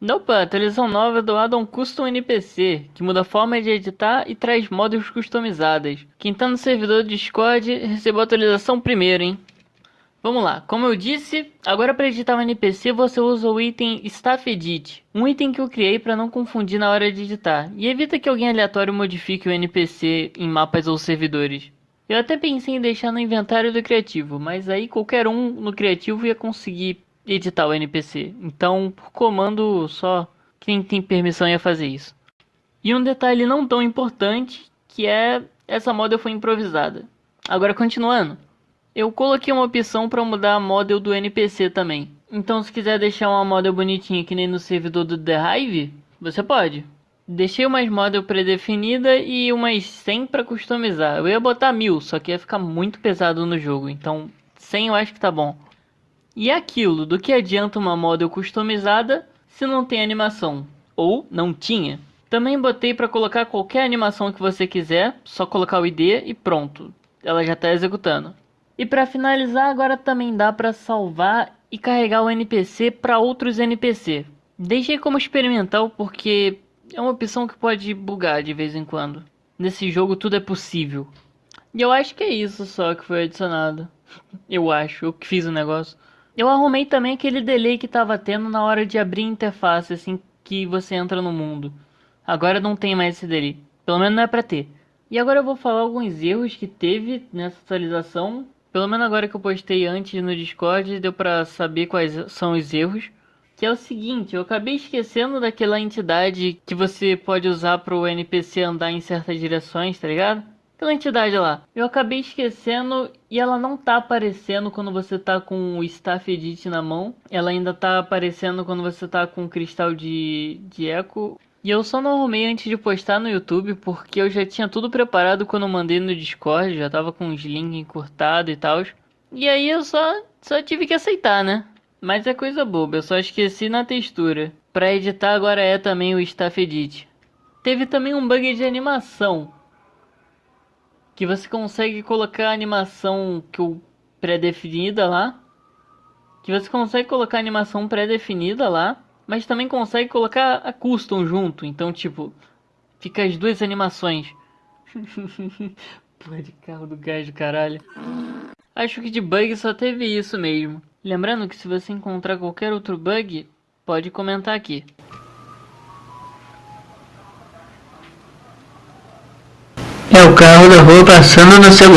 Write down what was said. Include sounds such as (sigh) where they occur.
Nope, a atualização nova é do Addon Custom NPC, que muda a forma de editar e traz modos customizados. Quem tá no servidor do Discord recebeu a atualização primeiro, hein? Vamos lá, como eu disse, agora para editar um NPC você usa o item Staff Edit, um item que eu criei para não confundir na hora de editar, e evita que alguém aleatório modifique o NPC em mapas ou servidores. Eu até pensei em deixar no inventário do criativo, mas aí qualquer um no criativo ia conseguir editar o NPC. Então, por comando só quem tem permissão ia fazer isso. E um detalhe não tão importante, que é essa model foi improvisada. Agora continuando. Eu coloquei uma opção para mudar a model do NPC também. Então se quiser deixar uma model bonitinha que nem no servidor do The Hive, você pode. Deixei umas model pré-definida e umas 100 para customizar. Eu ia botar 1000, só que ia ficar muito pesado no jogo. Então 100 eu acho que tá bom. E aquilo, do que adianta uma model customizada se não tem animação? Ou não tinha? Também botei para colocar qualquer animação que você quiser, só colocar o ID e pronto. Ela já está executando. E para finalizar, agora também dá para salvar e carregar o NPC para outros NPC. Deixei como experimental porque é uma opção que pode bugar de vez em quando. Nesse jogo tudo é possível. E eu acho que é isso só que foi adicionado. (laughs) Eu acho, eu que fiz o negócio. Eu arrumei também aquele delay que tava tendo na hora de abrir a interface, assim que você entra no mundo. Agora não tem mais esse delay. Pelo menos não é pra ter. E agora eu vou falar alguns erros que teve nessa atualização. Pelo menos agora que eu postei antes no Discord, deu pra saber quais são os erros. Que é o seguinte, eu acabei esquecendo daquela entidade que você pode usar para o NPC andar em certas direções, tá ligado? Aquela entidade lá. Eu acabei esquecendo e ela não tá aparecendo quando você tá com o Staff Edit na mão. Ela ainda tá aparecendo quando você tá com o cristal de, de eco. E eu só não arrumei antes de postar no YouTube porque eu já tinha tudo preparado quando eu mandei no Discord, já tava com os links encurtados e tal. E aí eu só, só tive que aceitar, né? Mas é coisa boba, eu só esqueci na textura. Pra editar agora é também o Staff Edit. Teve também um bug de animação que você consegue colocar a animação que o pré-definida lá, que você consegue colocar a animação pré-definida lá, mas também consegue colocar a custom junto, então tipo, fica as duas animações. (laughs) Porra de carro do gás do caralho. Acho que de bug só teve isso mesmo. Lembrando que se você encontrar qualquer outro bug, pode comentar aqui. É o carro da rua passando no celular.